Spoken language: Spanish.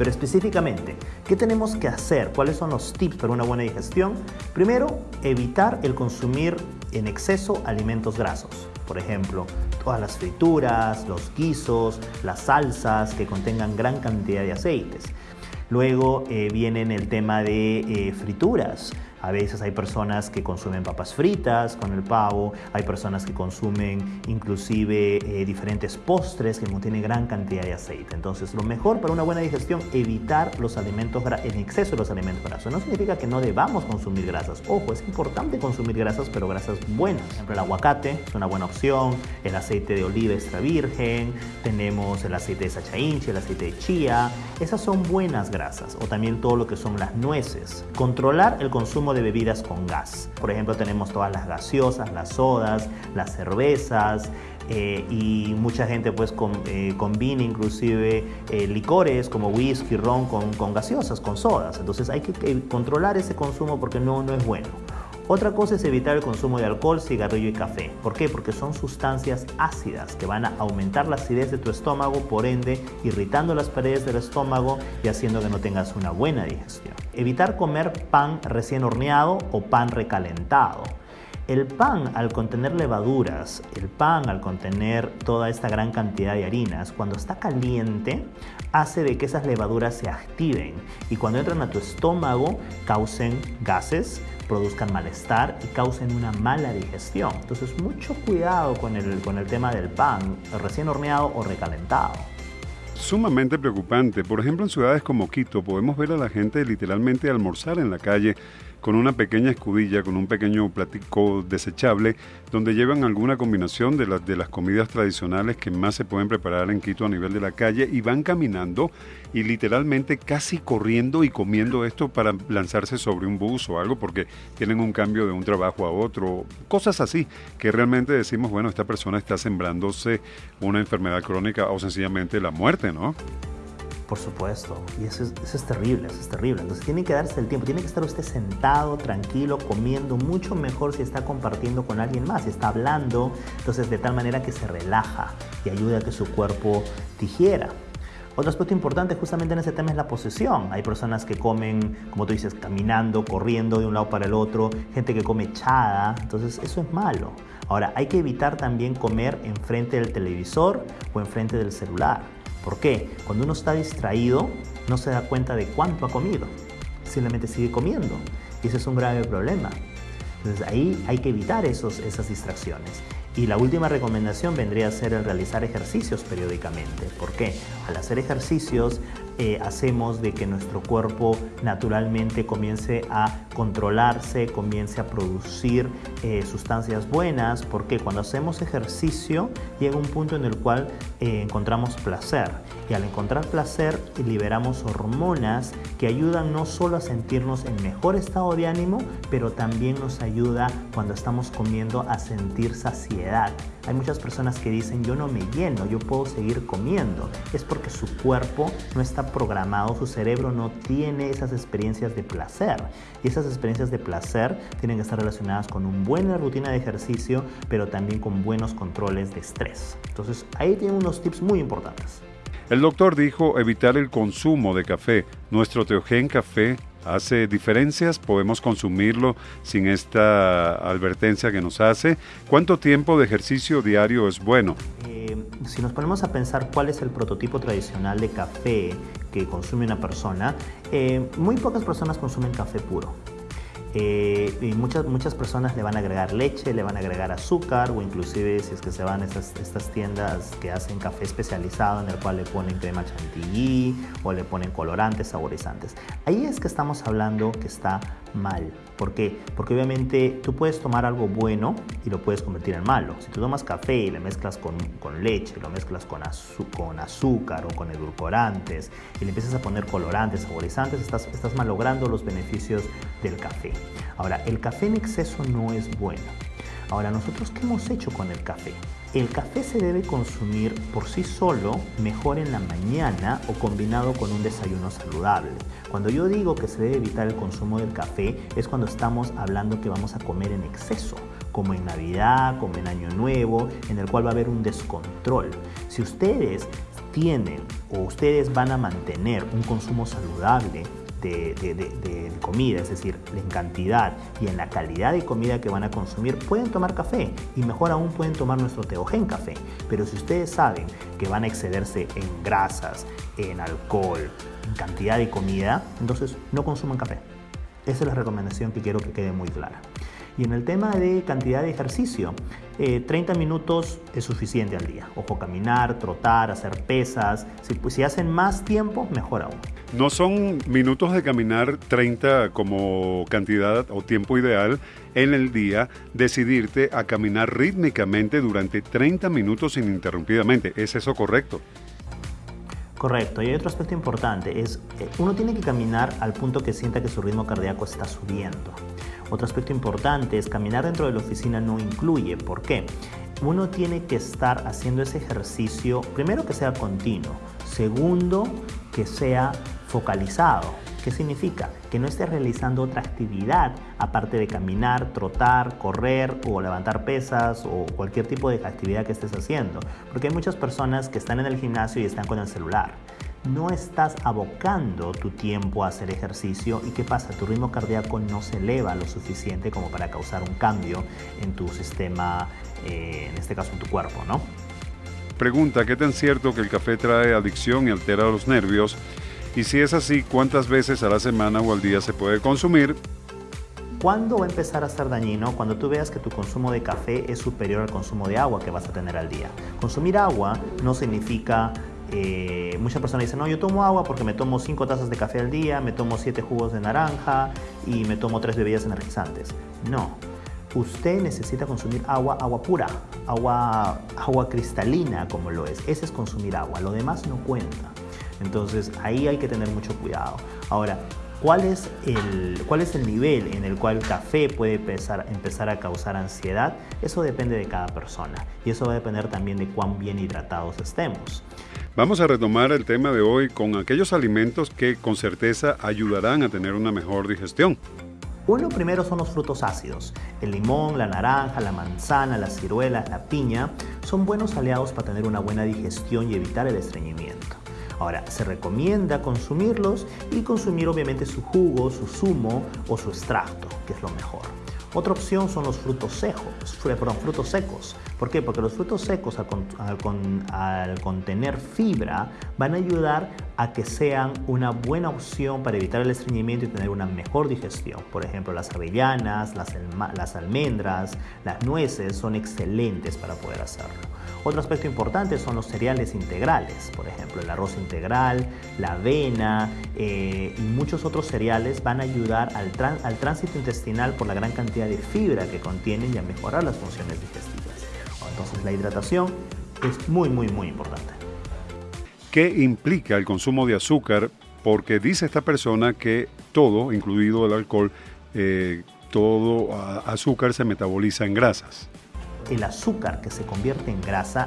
Pero específicamente, ¿qué tenemos que hacer? ¿Cuáles son los tips para una buena digestión? Primero, evitar el consumir en exceso alimentos grasos. Por ejemplo, todas las frituras, los guisos, las salsas que contengan gran cantidad de aceites. Luego eh, viene el tema de eh, frituras. A veces hay personas que consumen papas fritas con el pavo, hay personas que consumen inclusive eh, diferentes postres que contienen gran cantidad de aceite. Entonces, lo mejor para una buena digestión, evitar los alimentos en exceso de los alimentos grasos. No significa que no debamos consumir grasas. Ojo, es importante consumir grasas, pero grasas buenas. Por ejemplo, el aguacate es una buena opción, el aceite de oliva extra virgen, tenemos el aceite de sacha el aceite de chía. Esas son buenas grasas. O también todo lo que son las nueces. Controlar el consumo de bebidas con gas. Por ejemplo, tenemos todas las gaseosas, las sodas, las cervezas, eh, y mucha gente pues eh, combina inclusive eh, licores como whisky, ron con, con, gaseosas, con sodas. Entonces hay que, controlar ese consumo porque no, no es bueno. Otra cosa es evitar el consumo de alcohol, cigarrillo y café. ¿Por qué? Porque son sustancias ácidas que van a aumentar la acidez de tu estómago, por ende irritando las paredes del estómago y haciendo que no tengas una buena digestión. Evitar comer pan recién horneado o pan recalentado. El pan al contener levaduras, el pan al contener toda esta gran cantidad de harinas, cuando está caliente, hace de que esas levaduras se activen y cuando entran a tu estómago causen gases, produzcan malestar y causen una mala digestión. Entonces mucho cuidado con el, con el tema del pan recién horneado o recalentado. Sumamente preocupante. Por ejemplo, en ciudades como Quito podemos ver a la gente literalmente almorzar en la calle con una pequeña escudilla, con un pequeño platico desechable, donde llevan alguna combinación de, las de las comidas tradicionales que más se pueden preparar en Quito a nivel de la calle y van caminando y literalmente casi corriendo y comiendo esto para lanzarse sobre un bus o algo porque tienen un cambio de un trabajo a otro, cosas así, que realmente decimos, bueno, esta persona está sembrándose una enfermedad crónica o sencillamente la muerte, Por supuesto, y eso es, terrible, eso es terrible. Entonces tiene que darse el tiempo, tiene que estar usted sentado, tranquilo, comiendo, mucho mejor si está compartiendo con alguien más, si está hablando, entonces de tal manera que se relaja y ayuda a que su cuerpo digiera. Otro aspecto importante justamente en ese tema es la posesión. Hay personas que comen, como tú dices, caminando, corriendo de un lado para el otro, gente que come echada, entonces eso es malo. Ahora, hay que evitar también comer enfrente del televisor o enfrente del celular. ¿Por qué? Cuando uno está distraído, no se da cuenta de cuánto ha comido. Simplemente sigue comiendo. Y ese es un grave problema. Entonces ahí hay que evitar esos, esas distracciones. Y la última recomendación vendría a ser el realizar ejercicios periódicamente. ¿Por qué? Al hacer ejercicios eh, hacemos de que nuestro cuerpo naturalmente comience a controlarse, comience a producir eh, sustancias buenas, porque cuando hacemos ejercicio llega un punto en el cual eh, encontramos placer y al encontrar placer liberamos hormonas que ayudan no solo a sentirnos en mejor estado de ánimo, pero también nos ayuda cuando estamos comiendo a sentir saciedad. Hay muchas personas que dicen yo no me lleno, yo puedo seguir comiendo. Es porque su cuerpo no está programado, su cerebro no tiene esas experiencias de placer. Y esas experiencias de placer tienen que estar relacionadas con una buena rutina de ejercicio, pero también con buenos controles de estrés. Entonces ahí tienen unos tips muy importantes. El doctor dijo evitar el consumo de café. Nuestro Teogen Café hace diferencias, podemos consumirlo sin esta advertencia que nos hace. ¿Cuánto tiempo de ejercicio diario es bueno? Eh, si nos ponemos a pensar cuál es el prototipo tradicional de café que consume una persona, eh, muy pocas personas consumen café puro. Eh, y muchas, muchas personas le van a agregar leche, le van a agregar azúcar o inclusive si es que se van a estas, estas tiendas que hacen café especializado en el cual le ponen crema chantilly o le ponen colorantes, saborizantes. Ahí es que estamos hablando que está mal. ¿Por qué? Porque obviamente tú puedes tomar algo bueno y lo puedes convertir en malo. Si tú tomas café y le mezclas con, con leche, lo mezclas con, con azúcar o con edulcorantes y le empiezas a poner colorantes, saborizantes, estás, estás malogrando los beneficios del café. Ahora, el café en exceso no es bueno. Ahora, ¿nosotros qué hemos hecho con el café? El café se debe consumir por sí solo, mejor en la mañana o combinado con un desayuno saludable. Cuando yo digo que se debe evitar el consumo del café es cuando estamos hablando que vamos a comer en exceso, como en Navidad, como en Año Nuevo, en el cual va a haber un descontrol. Si ustedes tienen o ustedes van a mantener un consumo saludable de, comida, es decir, en cantidad y en la calidad de comida que van a consumir, pueden tomar café y mejor aún pueden tomar nuestro Teogen café. Pero si ustedes saben que van a excederse en grasas, en alcohol, en cantidad de comida, entonces no consuman café. Esa es la recomendación que quiero que quede muy clara. Y en el tema de cantidad de ejercicio, 30 eh, minutos es suficiente al día. Ojo, caminar, trotar, hacer pesas. Si, pues, si hacen más tiempo, mejor aún. No son minutos de caminar 30 como cantidad o tiempo ideal en el día, decidirte a caminar rítmicamente durante 30 minutos ininterrumpidamente. ¿Es eso correcto? Correcto, y hay otro aspecto importante, es eh, uno tiene que caminar al punto que sienta que su ritmo cardíaco está subiendo. Otro aspecto importante es caminar dentro de la oficina no incluye. ¿Por qué? Uno tiene que estar haciendo ese ejercicio, primero que sea continuo, segundo que sea focalizado. ¿Qué significa? Que no estés realizando otra actividad aparte de caminar, trotar, correr o levantar pesas o cualquier tipo de actividad que estés haciendo. Porque hay muchas personas que están en el gimnasio y están con el celular no estás abocando tu tiempo a hacer ejercicio y qué pasa, tu ritmo cardíaco no se eleva lo suficiente como para causar un cambio en tu sistema, eh, en este caso en tu cuerpo, ¿no? Pregunta, ¿qué tan cierto que el café trae adicción y altera los nervios? Y si es así, ¿cuántas veces a la semana o al día se puede consumir? ¿Cuándo va a empezar a ser dañino? Cuando tú veas que tu consumo de café es superior al consumo de agua que vas a tener al día. Consumir agua no significa eh, muchas personas dicen, no, yo tomo agua porque me tomo 5 tazas de café al día, me tomo 7 jugos de naranja y me tomo 3 bebidas energizantes. No, usted necesita consumir agua, agua pura, agua, agua cristalina como lo es. Ese es consumir agua, lo demás no cuenta. Entonces ahí hay que tener mucho cuidado. Ahora, ¿cuál es el, cuál es el nivel en el cual el café puede empezar, empezar a causar ansiedad? Eso depende de cada persona y eso va a depender también de cuán bien hidratados estemos. Vamos a retomar el tema de hoy con aquellos alimentos que con certeza ayudarán a tener una mejor digestión. Uno primero son los frutos ácidos. El limón, la naranja, la manzana, las ciruelas, la piña son buenos aliados para tener una buena digestión y evitar el estreñimiento. Ahora, se recomienda consumirlos y consumir obviamente su jugo, su zumo o su extracto, que es lo mejor. Otra opción son los frutos secos, perdón, frutos secos. ¿Por qué? Porque los frutos secos al, contener fibra van a ayudar a que sean una buena opción para evitar el estreñimiento y tener una mejor digestión. Por ejemplo, las avellanas, las, almendras, las nueces son excelentes para poder hacerlo. Otro aspecto importante son los cereales integrales, por ejemplo, el arroz integral, la avena eh, y muchos otros cereales van a ayudar al, tránsito intestinal por la gran cantidad de fibra que contienen y a mejorar las funciones digestivas. Entonces la hidratación es muy, muy, muy importante. ¿Qué implica el consumo de azúcar? Porque dice esta persona que todo, incluido el alcohol, eh, todo azúcar se metaboliza en grasas el azúcar que se convierte en grasa